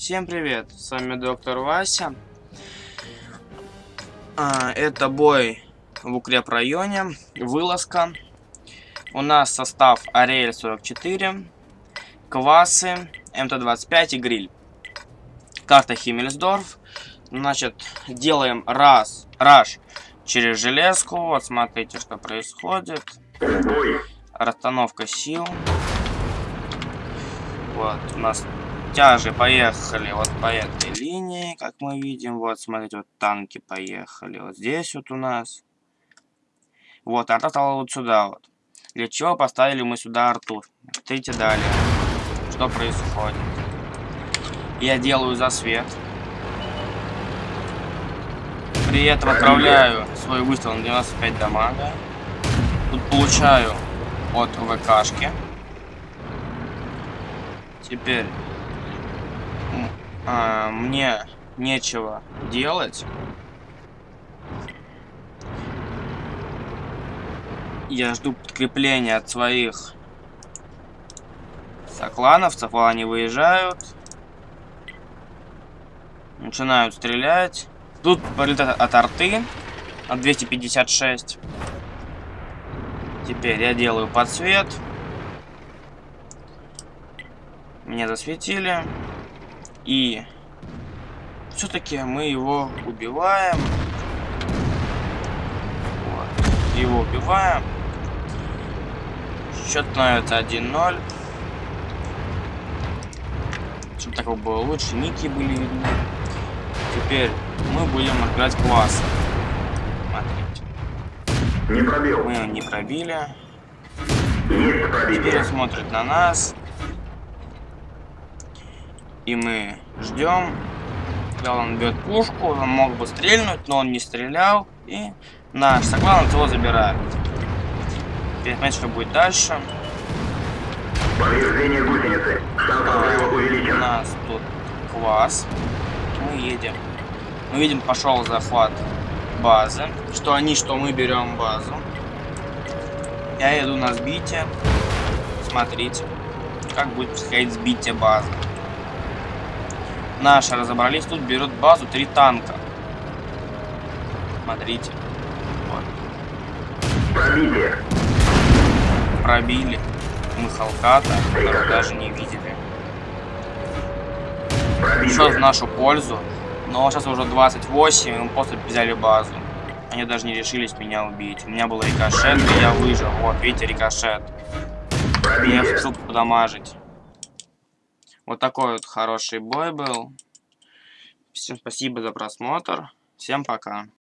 Всем привет, с вами доктор Вася. А, это бой в укрепрайоне, вылазка. У нас состав Ариэль 44, Квасы, МТ-25 и Гриль. Карта Химмельсдорф. Значит, делаем раз, раш через железку. Вот смотрите, что происходит. Расстановка сил. Вот, у нас тяжи поехали вот по этой линии, как мы видим. Вот, смотрите, вот танки поехали. Вот здесь вот у нас. Вот, арта стала вот сюда вот. Для чего поставили мы сюда арту? Смотрите далее. Что происходит? Я делаю засвет. При этом отправляю свой выстрел на 95 дамага. Тут получаю от ВКшки. Теперь а, мне нечего делать. Я жду подкрепления от своих соклановцев, а они выезжают. Начинают стрелять. Тут прилет от арты от 256. Теперь я делаю подсвет. Меня засветили. И все-таки мы его убиваем. Вот. Его убиваем. Счет становится 1-0. Чтобы такого было лучше, ники были видны. Теперь мы будем играть класс. Смотрите. Не пробил. Мы его не пробили. Есть пробитие. Теперь он смотрит на нас. И мы ждем. Когда он бьет пушку, он мог бы стрельнуть, но он не стрелял. И наш соклановец его забирает. Теперь смотрите, что будет дальше. Повреждение гусеницы. Разрыва У увеличен. нас тут класс. Мы едем. Мы видим, пошел захват базы. Что они, что мы берем базу. Я иду на сбитие. Смотрите, как будет происходить сбитие базы. Наши разобрались, тут берут базу три танка. Смотрите. Вот. Пробитие. Пробили. Мы Халката, которого даже не видели. Все в нашу пользу. Но сейчас уже 28, и мы просто взяли базу. Они даже не решились меня убить. У меня был рикошет, и я выжил. Вот, видите, рикошет. Я Пробитие. решил подамажить. Вот такой вот хороший бой был. Всем спасибо за просмотр. Всем пока.